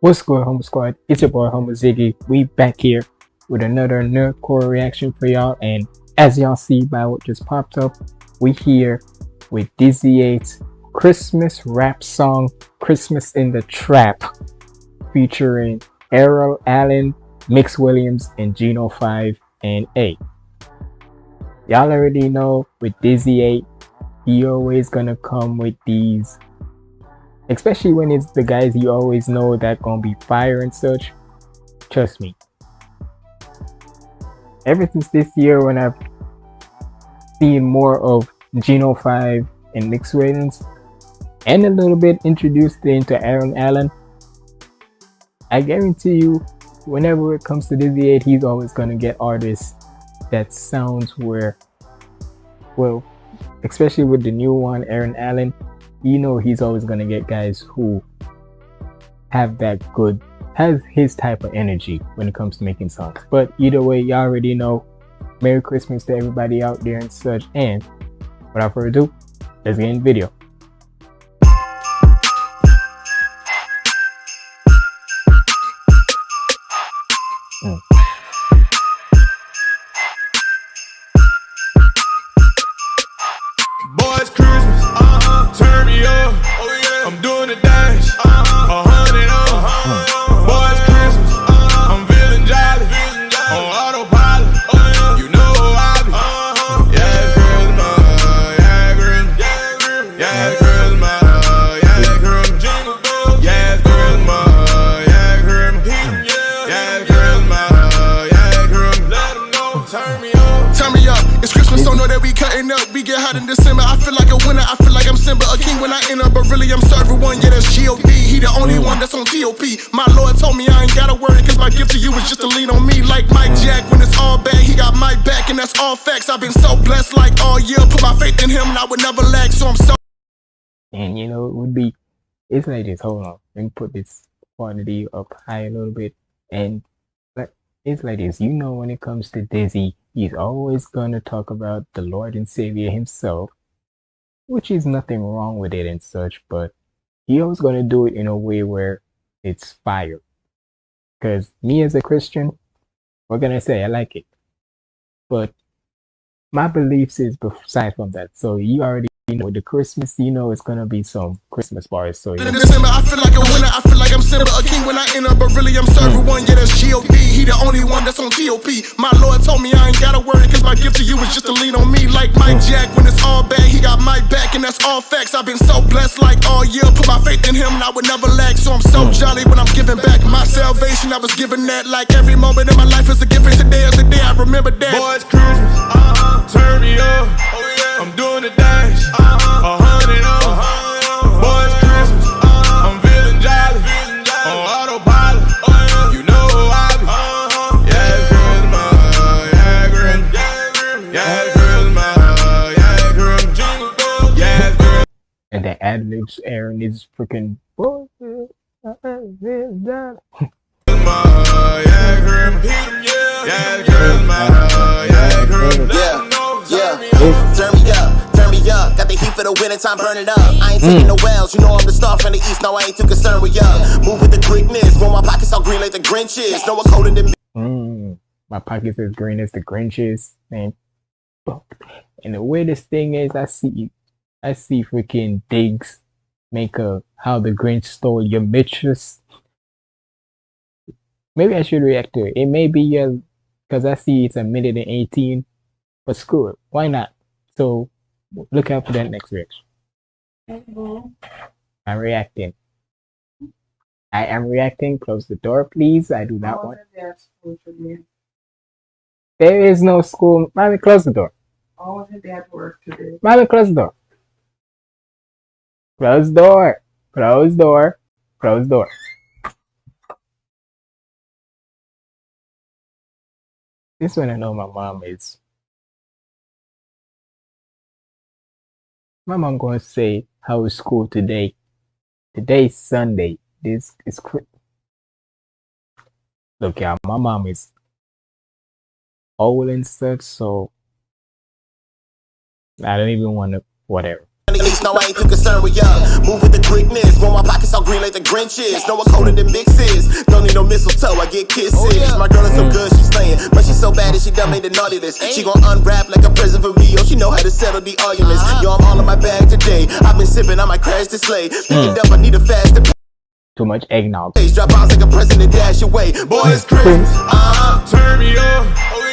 What's good, Humble Squad? It's your boy, Humble Ziggy. We back here with another nerdcore reaction for y'all. And as y'all see by what just popped up, we here with Dizzy 8's Christmas rap song, Christmas in the Trap, featuring Errol Allen, Mix Williams, and Gino 5 and 8. Y'all already know with Dizzy 8, he always gonna come with these especially when it's the guys you always know that gonna be fire and such. Trust me. Ever since this year when i've seen more of Gino 5 and mix Williams, and a little bit introduced into aaron allen i guarantee you whenever it comes to Dizzy 8 he's always gonna get artists that sounds where well especially with the new one aaron allen you know he's always gonna get guys who have that good has his type of energy when it comes to making songs. But either way y'all already know. Merry christmas to everybody out there and such. And without further ado let's get in the video Simba, a king when I enter. But really, I'm serving one. Yeah, that's G.O.D. He the only mm. one that's on T.O.P. My Lord told me I ain't gotta worry, cause my gift to you is just to lean on me. Like Mike Jack, when it's all bad, he got my back, and that's all facts. I've been so blessed, like all year. Put my faith in him, and I would never lack. So I'm so. And you know, it would be. It's like this. Hold on. Let me put this quantity up high a little bit. And it's like this. You know, when it comes to Dizzy, he's always going to talk about the Lord and Savior himself, which is nothing wrong with it and such, but he always going to do it in a way where it's fire. Because me as a Christian, what can I say? I like it. But my beliefs is aside from that. So you already you know, the Christmas, you know, it's gonna be some Christmas bars. So in December, I feel like a winner. I feel like I'm Simba, a king when I enter, but really I'm serving mm. one. Yeah, that's G.O.D. He the only one that's on T.O.P. My Lord told me I ain't gotta worry, cause my gift to you is just to lean on me. Like Mike mm. Jack, when it's all bad, he got all facts. I've been so blessed, like all year. Put my faith in him, and I would never lack. So I'm so jolly when I'm giving back my salvation. I was given that, like every moment in my life is a gift, and today is the day I remember that. Boys, Christmas, uh-huh, turn me up. Oh, yeah. I'm doing the dash. The ad libs Aaron is freaking Got the heat for the winter time, burn it up. I ain't taking mm. no wells, you know I'm the star from the east. No, I ain't too concerned with ya. Move with the Greekness, roll my pockets all green like the Grinches. No one colder than me. Mm. My pockets as green as the Grinches, man. And the weirdest thing is, I see I see freaking Diggs make a how the Grinch stole your mistress. Maybe I should react to it. It may be a because I see it's a minute and 18, but screw it. Why not? So look out for that next reaction. Mm-hmm. I'm reacting. I am reacting. Close the door, please. I do not want. There is no school. Mommy, close the door. All of dad work today. Mommy, close the door. Close door. Close door. Close door. This one I know my mom is. My mom gonna say how is school today. Today's Sunday. This is Look, yeah, my mom is old and such, so I don't even want to. Whatever the east, no, I ain't too concerned with ya. Move with the quickness, when my pockets all green like the Grinches. Know what colder than mixes. Don't need no mistletoe, I get kisses. My girl is so good, she's slaying. But she's so bad that she done made the naughty list. She gon' unwrap like a present for Rio. She know how to settle the arguments. Yo, I'm all in my bag today. I've been sipping, I might crash the sleigh. Pick it up, I need a faster Too much eggnog. Drop bombs like a president, dash away. Boy, it's Christmas. Uh-huh. Turn me up.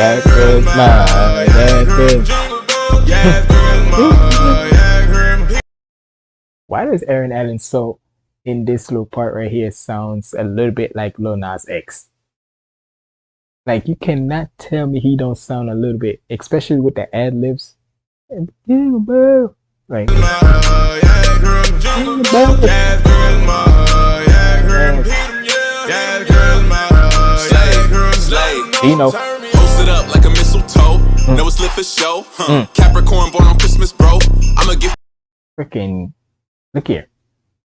Yeah, Christmas. Yeah, Christmas. Jingle bells. Yeah, Christmas. Yeah, Christmas. Why does Aaron Allen so in this little part right here sounds a little bit like Lil Nas X? Like you cannot tell me he don't sound a little bit, especially with the ad libs. Like Yeah, Christmas. Up like a mistletoe. Know it's lit for show. Huh. Mm. Capricorn born on Christmas, bro. I'm a gift. freaking look here.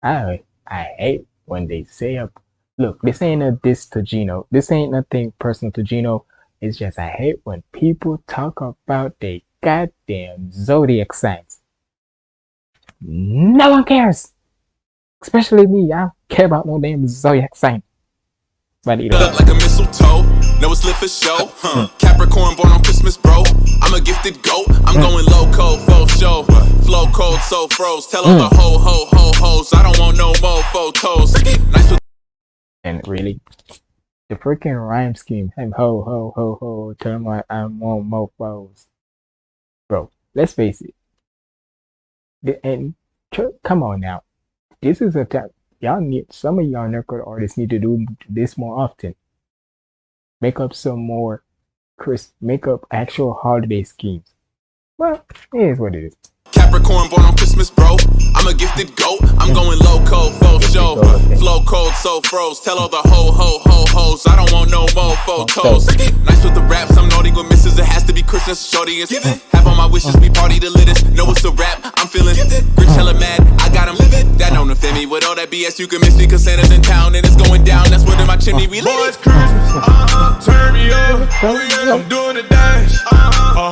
I I hate when they say up look, this ain't a diss to Gino. This ain't nothing personal to Gino. It's just I hate when people talk about they goddamn zodiac signs. No one cares. Especially me. I don't care about no damn zodiac sign. But you know, like a mistletoe. Lit for show. Huh. Capricorn born on Christmas, bro. I'm a gifted goat. I'm going loco, full show. Flow cold, so froze. Tell all the hmm. ho ho ho hoes. I don't want no more photos. Nice with and really the freaking rhyme scheme. Him ho ho ho ho tell my I'm on mofos. Bro, let's face it. The, and come on now. This is a time y'all need some of y'all record artists need to do this more often. Make up some more Chris make up actual holiday schemes. Well, it is what it is. Capricorn born on Christmas, bro. I'm a gifted goat. I'm going loco, full show. Flow cold, so froze. Tell all the ho ho ho hoes. I don't want no more photos. Nice with the raps. I'm naughty with misses. It has to be Christmas. Shorty is have all my wishes. We party the littest. Know it's a rap. I'm feeling rich, hella mad. I got him. That don't offend me. With all that BS, you can miss me. Cause Santa's in town and it's going down. That's what in my chimney we Boy, lit. it's Christmas. Uh-huh. Turn me up. I'm doing the dash. A hundred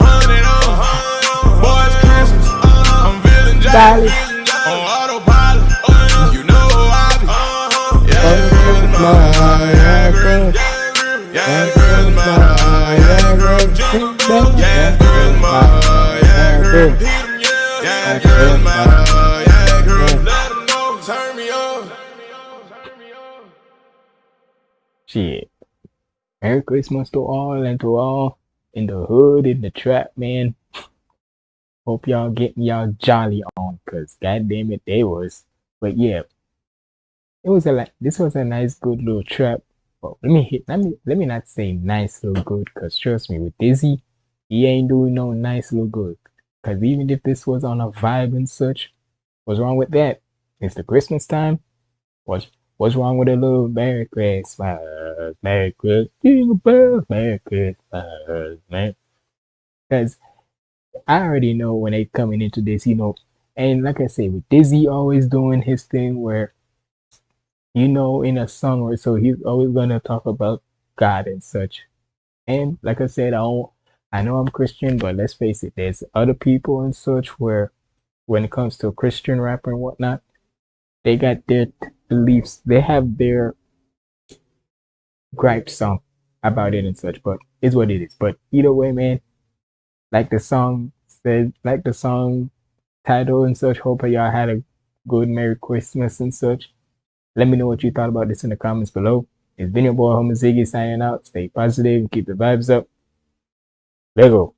Yeah, Christmas. Yeah, Christmas. Let 'em know. Turn me up. Turn me up. Shit. Merry Christmas to all and to all in the hood, in the trap, man. Hope y'all getting y'all jolly on, cause goddamn it, they was. But yeah, it was a like this was a nice, good little trap. Well, let me hit. Let me let me not say nice, little good, cause trust me, with Dizzy, he ain't doing no nice, little good. Cause even if this was on a vibe and such, what's wrong with that? It's the Christmas time. What's what's wrong with a little Merry Christmas, Merry Christmas, Jingle bells, Merry Christmas, man? Cause I already know when they coming into this, you know, and like I say, with Dizzy always doing his thing where, you know, in a song or so, he's always gonna talk about God and such. And like I said, I don't, I know I'm Christian, but let's face it, there's other people and such where, when it comes to a Christian rapper and whatnot, they got their beliefs, they have their gripes on about it and such, but it's what it is. But either way, man, like the song said, like the song title and such. Hope y'all had a good Merry Christmas and such. Let me know what you thought about this in the comments below. It's been your boy Humble Ziggy signing out. Stay positive, keep the vibes up. Lego.